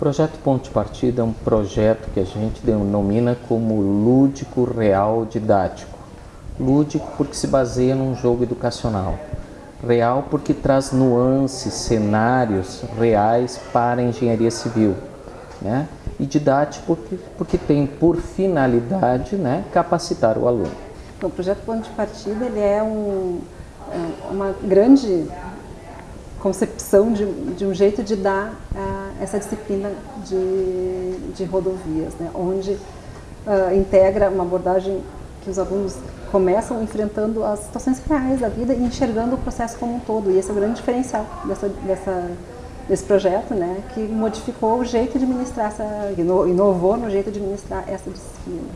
projeto Ponto de Partida é um projeto que a gente denomina como lúdico real didático. Lúdico porque se baseia num jogo educacional. Real porque traz nuances, cenários reais para a engenharia civil. Né? E didático porque, porque tem por finalidade né, capacitar o aluno. O projeto Ponto de Partida ele é um, é uma grande concepção de, de um jeito de dar uh, essa disciplina de, de rodovias, né? onde uh, integra uma abordagem que os alunos começam enfrentando as situações reais da vida e enxergando o processo como um todo. E esse é o grande diferencial dessa, dessa, desse projeto, né? que modificou o jeito de ministrar, essa, inovou no jeito de ministrar essa disciplina.